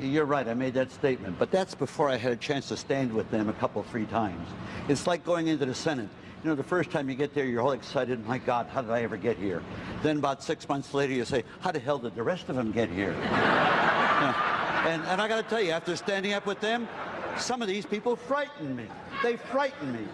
You're right, I made that statement, but that's before I had a chance to stand with them a couple, three times. It's like going into the Senate. You know, the first time you get there, you're all excited. My God, how did I ever get here? Then about six months later, you say, how the hell did the rest of them get here? And, and I got to tell you, after standing up with them, some of these people frighten me. They frighten me.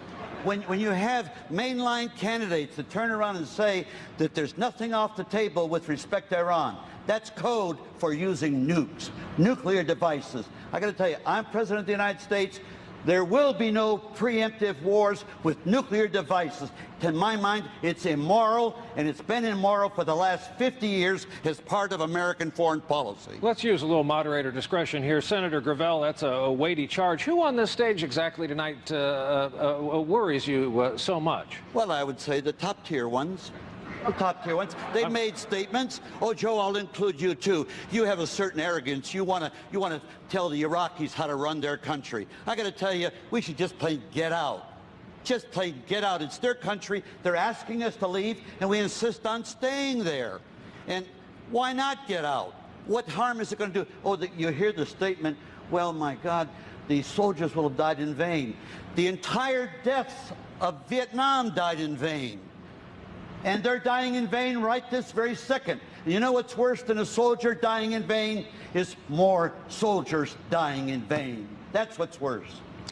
When, when you have mainline candidates that turn around and say that there's nothing off the table with respect to Iran, that's code for using nukes, nuclear devices. I got to tell you, I'm President of the United States. There will be no preemptive wars with nuclear devices. To my mind, it's immoral, and it's been immoral for the last 50 years as part of American foreign policy. Let's use a little moderator discretion here. Senator Gravel, that's a, a weighty charge. Who on this stage exactly tonight uh, uh, uh, worries you uh, so much? Well, I would say the top tier ones top tier ones. They made statements. Oh, Joe, I'll include you too. You have a certain arrogance. You want to you want to tell the Iraqis how to run their country. I got to tell you, we should just plain get out. Just plain get out. It's their country. They're asking us to leave, and we insist on staying there. And why not get out? What harm is it going to do? Oh, the, you hear the statement, well, my God, the soldiers will have died in vain. The entire deaths of Vietnam died in vain and they're dying in vain right this very second. You know what's worse than a soldier dying in vain? Is more soldiers dying in vain. That's what's worse.